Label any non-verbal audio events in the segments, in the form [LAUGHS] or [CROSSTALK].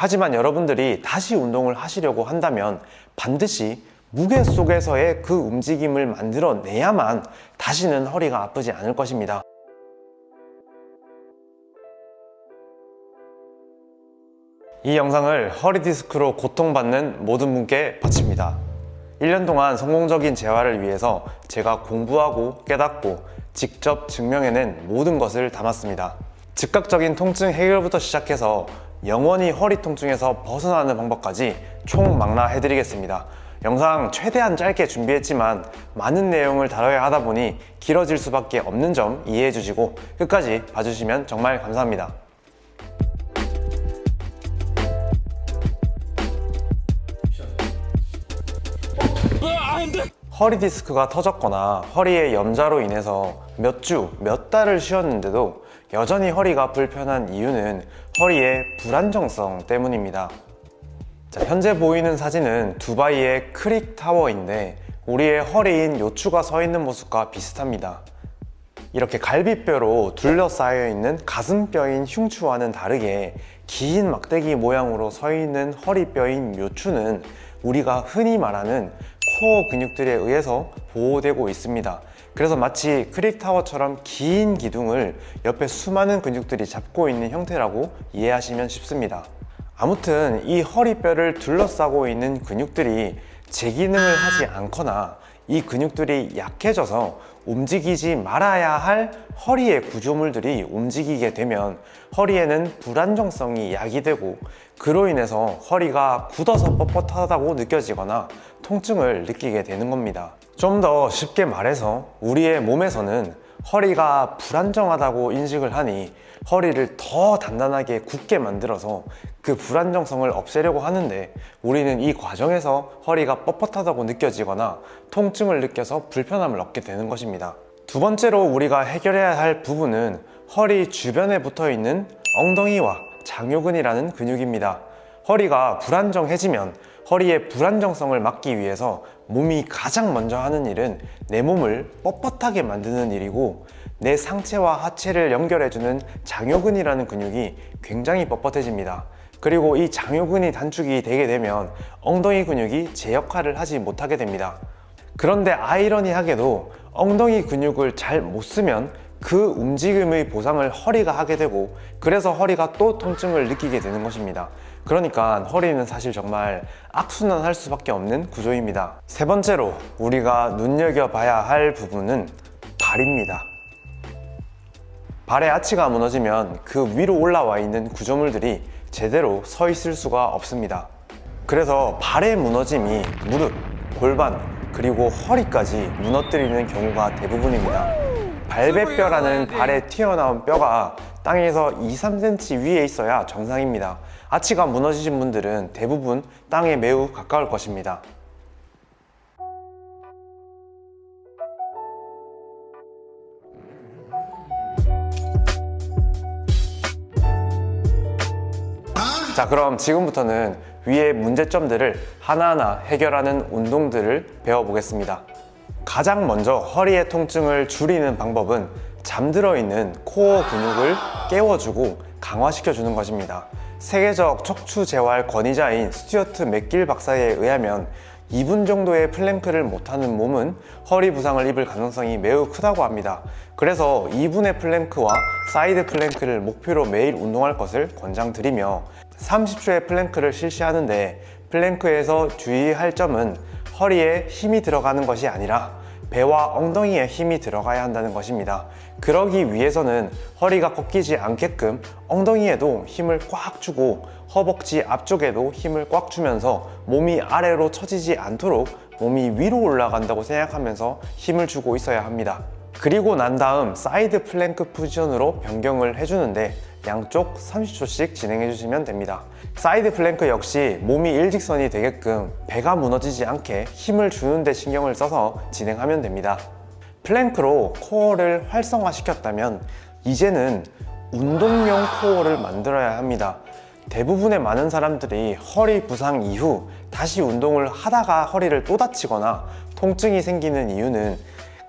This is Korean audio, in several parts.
하지만 여러분들이 다시 운동을 하시려고 한다면 반드시 무게 속에서의 그 움직임을 만들어내야만 다시는 허리가 아프지 않을 것입니다. 이 영상을 허리 디스크로 고통받는 모든 분께 바칩니다. 1년 동안 성공적인 재활을 위해서 제가 공부하고 깨닫고 직접 증명해낸 모든 것을 담았습니다. 즉각적인 통증 해결부터 시작해서 영원히 허리 통증에서 벗어나는 방법까지 총망라 해드리겠습니다. 영상 최대한 짧게 준비했지만 많은 내용을 다뤄야 하다 보니 길어질 수밖에 없는 점 이해해 주시고 끝까지 봐주시면 정말 감사합니다. 허리 디스크가 터졌거나 허리의 염자로 인해서 몇 주, 몇 달을 쉬었는데도 여전히 허리가 불편한 이유는 허리의 불안정성 때문입니다. 자, 현재 보이는 사진은 두바이의 크릭 타워인데 우리의 허리인 요추가 서 있는 모습과 비슷합니다. 이렇게 갈비뼈로 둘러싸여 있는 가슴뼈인 흉추와는 다르게 긴 막대기 모양으로 서 있는 허리뼈인 요추는 우리가 흔히 말하는 코어 근육들에 의해서 보호되고 있습니다. 그래서 마치 크릭타워처럼 긴 기둥을 옆에 수많은 근육들이 잡고 있는 형태라고 이해하시면 쉽습니다. 아무튼 이 허리뼈를 둘러싸고 있는 근육들이 제 기능을 하지 않거나 이 근육들이 약해져서 움직이지 말아야 할 허리의 구조물들이 움직이게 되면 허리에는 불안정성이 야기되고 그로 인해서 허리가 굳어서 뻣뻣하다고 느껴지거나 통증을 느끼게 되는 겁니다 좀 더 쉽게 말해서 우리의 몸에서는 허리가 불안정하다고 인식을 하니 허리를 더 단단하게 굳게 만들어서 그 불안정성을 없애려고 하는데 우리는 이 과정에서 허리가 뻣뻣하다고 느껴지거나 통증을 느껴서 불편함을 얻게 되는 것입니다. 두 번째로 우리가 해결해야 할 부분은 허리 주변에 붙어 있는 엉덩이와 장요근이라는 근육입니다. 허리가 불안정해지면 허리의 불안정성을 막기 위해서 몸이 가장 먼저 하는 일은 내 몸을 뻣뻣하게 만드는 일이고 내 상체와 하체를 연결해주는 장요근이라는 근육이 굉장히 뻣뻣해집니다. 그리고 이 장요근이 단축이 되게 되면 엉덩이 근육이 제 역할을 하지 못하게 됩니다. 그런데 아이러니하게도 엉덩이 근육을 잘 못 쓰면 그 움직임의 보상을 허리가 하게 되고 그래서 허리가 또 통증을 느끼게 되는 것입니다 그러니까 허리는 사실 정말 악순환할 수밖에 없는 구조입니다. 세 번째로 우리가 눈여겨봐야 할 부분은 발입니다. 발의 아치가 무너지면 그 위로 올라와 있는 구조물들이 제대로 서 있을 수가 없습니다. 그래서 발의 무너짐이 무릎, 골반, 그리고 허리까지 무너뜨리는 경우가 대부분입니다. 발배뼈라는 발에 튀어나온 뼈가 땅에서 2, 3cm 위에 있어야 정상입니다. 아치가 무너지신 분들은 대부분 땅에 매우 가까울 것입니다. 자 그럼 지금부터는 위의 문제점들을 하나하나 해결하는 운동들을 배워보겠습니다. 가장 먼저 허리의 통증을 줄이는 방법은 잠들어 있는 코어 근육을 깨워주고 강화시켜주는 것입니다. 세계적 척추 재활 권위자인 스튜어트 맥길 박사에 의하면 2분 정도의 플랭크를 못하는 몸은 허리 부상을 입을 가능성이 매우 크다고 합니다. 그래서 2분의 플랭크와 사이드 플랭크를 목표로 매일 운동할 것을 권장드리며 30초의 플랭크를 실시하는데 플랭크에서 주의할 점은 허리에 힘이 들어가는 것이 아니라 배와 엉덩이에 힘이 들어가야 한다는 것입니다. 그러기 위해서는 허리가 꺾이지 않게끔 엉덩이에도 힘을 꽉 주고 허벅지 앞쪽에도 힘을 꽉 주면서 몸이 아래로 처지지 않도록 몸이 위로 올라간다고 생각하면서 힘을 주고 있어야 합니다. 그리고 난 다음 사이드 플랭크 포지션으로 변경을 해주는데 양쪽 30초씩 진행해 주시면 됩니다. 사이드 플랭크 역시 몸이 일직선이 되게끔 배가 무너지지 않게 힘을 주는 데 신경을 써서 진행하면 됩니다. 플랭크로 코어를 활성화시켰다면 이제는 운동용 코어를 만들어야 합니다. 대부분의 많은 사람들이 허리 부상 이후 다시 운동을 하다가 허리를 또 다치거나 통증이 생기는 이유는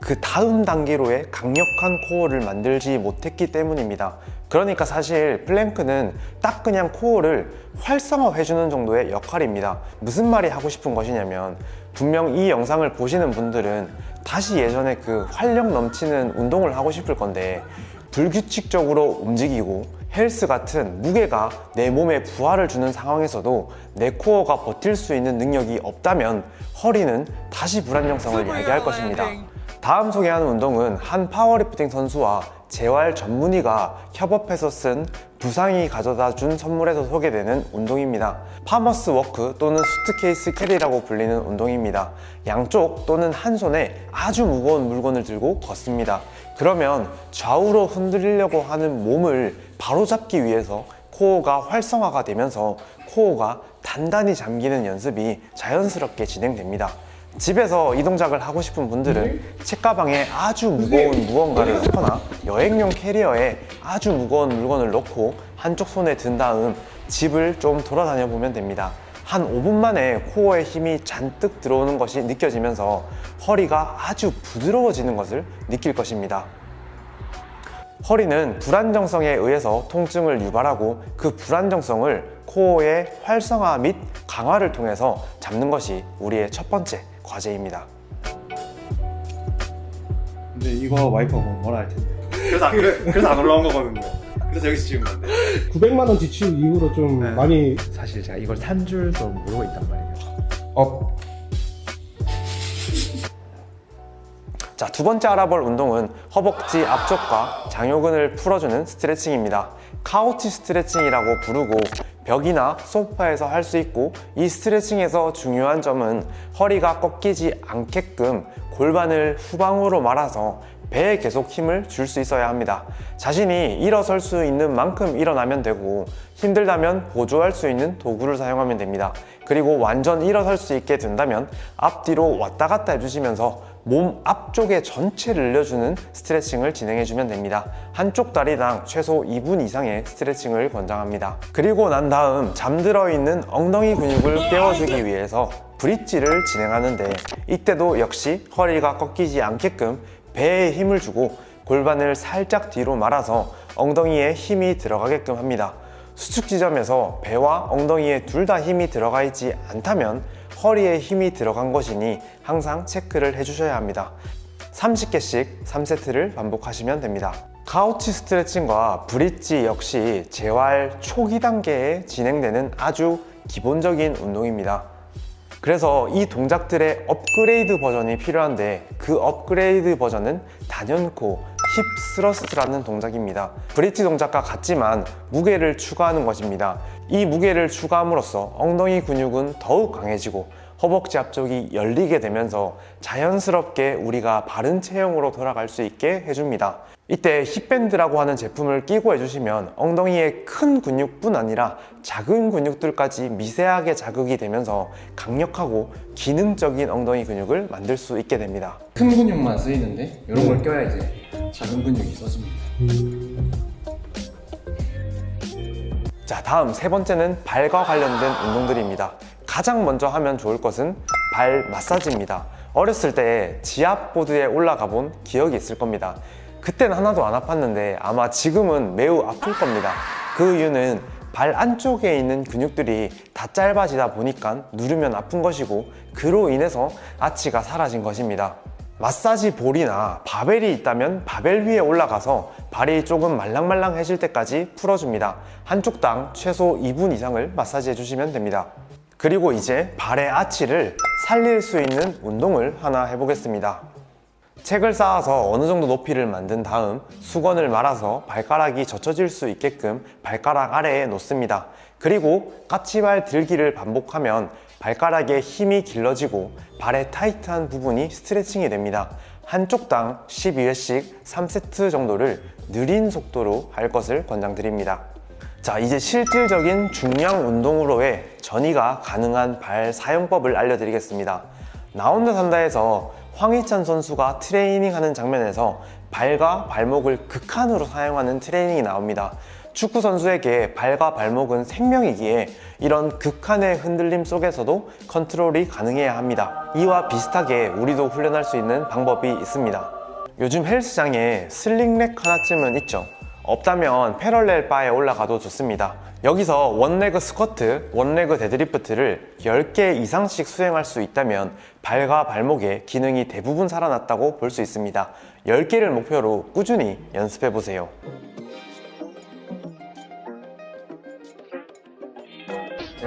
그 다음 단계로의 강력한 코어를 만들지 못했기 때문입니다 그러니까 사실 플랭크는 딱 그냥 코어를 활성화해주는 정도의 역할입니다. 무슨 말이 하고 싶은 것이냐면 분명 이 영상을 보시는 분들은 다시 예전에 그 활력 넘치는 운동을 하고 싶을 건데 불규칙적으로 움직이고 헬스 같은 무게가 내 몸에 부하를 주는 상황에서도 내 코어가 버틸 수 있는 능력이 없다면 허리는 다시 불안정성을 야기할 것입니다. 다음 소개하는 운동은 한 파워리프팅 선수와 재활 전문의가 협업해서 쓴 부상이 가져다 준 선물에서 소개되는 운동입니다. farmer's walk 또는 suitcase carry라고 불리는 운동입니다. 양쪽 또는 한 손에 아주 무거운 물건을 들고 걷습니다. 그러면 좌우로 흔들리려고 하는 몸을 바로잡기 위해서 코어가 활성화가 되면서 코어가 단단히 잠기는 연습이 자연스럽게 진행됩니다 집에서 이 동작을 하고 싶은 분들은 책가방에 아주 무거운 무언가를 넣거나 여행용 캐리어에 아주 무거운 물건을 넣고 한쪽 손에 든 다음 집을 좀 돌아다녀 보면 됩니다. 한 5분 만에 코어에 힘이 잔뜩 들어오는 것이 느껴지면서 허리가 아주 부드러워지는 것을 느낄 것입니다. 허리는 불안정성에 의해서 통증을 유발하고 그 불안정성을 코어의 활성화 및 강화를 통해서 잡는 것이 우리의 첫 번째 과제입니다 근데 이거 와이프가 보면 뭐라 할 텐데 그래서 안, 그래, 그래서 안 올라온 거거든요. 그래서 여기서 찍은 건데. 900만 원 지출 이후로 좀 네. 많이 사실 제가 이걸 산 줄도 모르고 있단 말이에요 업 자, 두 번째 알아볼 운동은 허벅지 앞쪽과 장요근을 풀어주는 스트레칭입니다. couch 스트레칭이라고 부르고 벽이나 소파에서 할 수 있고 이 스트레칭에서 중요한 점은 허리가 꺾이지 않게끔 골반을 후방으로 말아서 배에 계속 힘을 줄 수 있어야 합니다. 자신이 일어설 수 있는 만큼 일어나면 되고 힘들다면 보조할 수 있는 도구를 사용하면 됩니다. 그리고 완전 일어설 수 있게 된다면 앞뒤로 왔다 갔다 해주시면서 몸 앞쪽에 전체를 늘려주는 스트레칭을 진행해주면 됩니다. 한쪽 다리당 최소 2분 이상의 스트레칭을 권장합니다. 그리고 난 다음 잠들어 있는 엉덩이 근육을 깨워주기 위해서 브릿지를 진행하는데 이때도 역시 허리가 꺾이지 않게끔 배에 힘을 주고 골반을 살짝 뒤로 말아서 엉덩이에 힘이 들어가게끔 합니다. 수축 지점에서 배와 엉덩이에 둘 다 힘이 들어가 있지 않다면 허리에 힘이 들어간 것이니 항상 체크를 해주셔야 합니다. 30개씩 3세트를 반복하시면 됩니다. 카우치 스트레칭과 브릿지 역시 재활 초기 단계에 진행되는 아주 기본적인 운동입니다. 그래서 이 동작들의 업그레이드 버전이 필요한데 그 업그레이드 버전은 단연코 hip thrust라는 동작입니다. 브릿지 동작과 같지만 무게를 추가하는 것입니다. 이 무게를 추가함으로써 엉덩이 근육은 더욱 강해지고 허벅지 앞쪽이 열리게 되면서 자연스럽게 우리가 바른 체형으로 돌아갈 수 있게 해줍니다. 이때 hip band라고 하는 제품을 끼고 해주시면 엉덩이의 큰 근육뿐 아니라 작은 근육들까지 미세하게 자극이 되면서 강력하고 기능적인 엉덩이 근육을 만들 수 있게 됩니다. 큰 근육만 쓰이는데 이런 걸 껴야 이제 작은 근육이 써집니다. 자 다음 세 번째는 발과 관련된 운동들입니다. 가장 먼저 하면 좋을 것은 발 마사지입니다. 어렸을 때 지압보드에 올라가 본 기억이 있을 겁니다. 그땐 하나도 안 아팠는데 아마 지금은 매우 아플 겁니다. 그 이유는 발 안쪽에 있는 근육들이 다 짧아지다 보니까 누르면 아픈 것이고 그로 인해서 아치가 사라진 것입니다 마사지 볼이나 바벨이 있다면 바벨 위에 올라가서 발이 조금 말랑말랑해질 때까지 풀어줍니다. 한 쪽당 최소 2분 이상을 마사지 해 주시면 됩니다. 그리고 이제 발의 아치를 살릴 수 있는 운동을 하나 해보겠습니다. 책을 쌓아서 어느 정도 높이를 만든 다음 수건을 말아서 발가락이 젖혀질 수 있게끔 발가락 아래에 놓습니다. 그리고 까치발 들기를 반복하면 발가락에 힘이 길러지고 발의 타이트한 부분이 스트레칭이 됩니다. 한쪽 당 12회씩 3세트 정도를 느린 속도로 할 것을 권장드립니다. 자 이제 실질적인 중량 운동으로의 전이가 가능한 발 사용법을 알려드리겠습니다. 나 혼자 산다에서 황희찬 선수가 트레이닝하는 장면에서 발과 발목을 극한으로 사용하는 트레이닝이 나옵니다 축구 선수에게 발과 발목은 생명이기에 이런 극한의 흔들림 속에서도 컨트롤이 가능해야 합니다 이와 비슷하게 우리도 훈련할 수 있는 방법이 있습니다 요즘 헬스장에 sling rack 하나쯤은 있죠 없다면 parallel bar에 올라가도 좋습니다. 여기서 one leg squat, one leg deadlift를 10개 이상씩 수행할 수 있다면 발과 발목의 기능이 대부분 살아났다고 볼 수 있습니다. 10개를 목표로 꾸준히 연습해 보세요.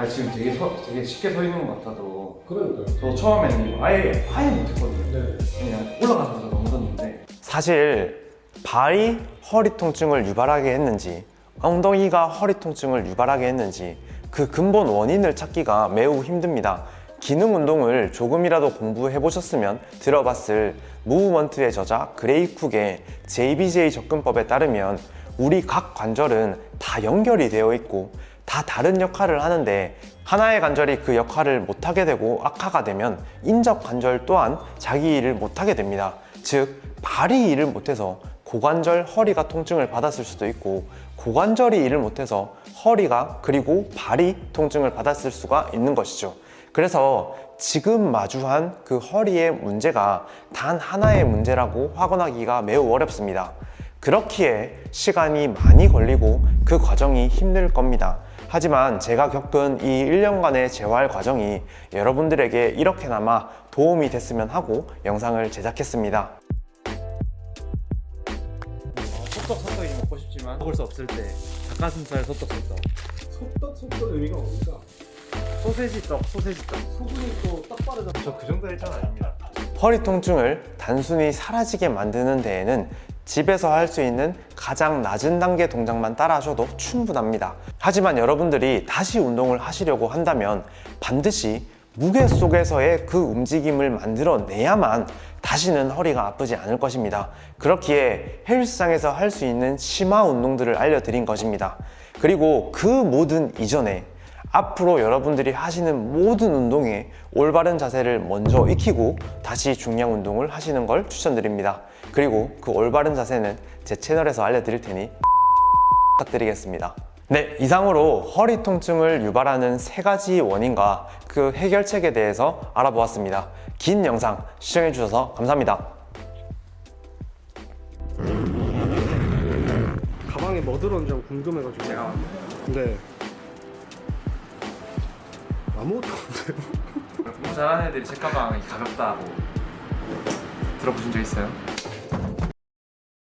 제가 지금 되게, 되게 쉽게 서 있는 것 같아도 그러니까요. 저 처음에는 아예 아예 못했거든요. 네. 그냥 올라가면서 넘었는데 사실 발이 허리 통증을 유발하게 했는지 엉덩이가 허리 통증을 유발하게 했는지 그 근본 원인을 찾기가 매우 힘듭니다. 기능 운동을 조금이라도 공부해 보셨으면 들어봤을 Movement의 저자 그레이 쿡의 JBJ 접근법에 따르면 우리 각 관절은 다 연결이 되어 있고 다 다른 역할을 하는데 하나의 관절이 그 역할을 못하게 되고 악화가 되면 인접 관절 또한 자기 일을 못하게 됩니다. 즉 발이 일을 못해서 고관절 허리가 통증을 받았을 수도 있고 고관절이 일을 못해서 허리가 그리고 발이 통증을 받았을 수가 있는 것이죠. 그래서 지금 마주한 그 허리의 문제가 단 하나의 문제라고 확언하기가 매우 어렵습니다. 그렇기에 시간이 많이 걸리고 그 과정이 힘들 겁니다. 하지만 제가 겪은 이 1년간의 재활 과정이 여러분들에게 이렇게나마 도움이 됐으면 하고 영상을 제작했습니다. 소떡 소떡이 먹고 싶지만 먹을 수 없을 때 닭가슴살 소떡 소떡. 속떡 속떡 의미가 뭡니까? 소세지 떡 소세지 떡. 소금이 또딱 빠르다. 저 그 정도 일정 아닙니다. 허리 통증을 단순히 사라지게 만드는 데에는 집에서 할 수 있는 가장 낮은 단계 동작만 따라 하셔도 충분합니다. 하지만 여러분들이 다시 운동을 하시려고 한다면 반드시 무게 속에서의 그 움직임을 만들어내야만 다시는 허리가 아프지 않을 것입니다. 그렇기에 헬스장에서 할 수 있는 심화 운동들을 알려드린 것입니다. 그리고 그 모든 이전에 앞으로 여러분들이 하시는 모든 운동에 올바른 자세를 먼저 익히고 다시 중량 운동을 하시는 걸 추천드립니다. 그리고 그 올바른 자세는 제 채널에서 알려드릴 테니 [LAUGHS] 부탁드리겠습니다. 네, 이상으로 허리 통증을 유발하는 세 가지 원인과 그 해결책에 대해서 알아보았습니다. 긴 영상 시청해주셔서 감사합니다. 가방에 뭐 들었는지 궁금해가지고. 제가 네. 아무것도 없는데요. [LAUGHS] 공부 잘하는 애들이 책가방이 가볍다고 들어보신 적 있어요?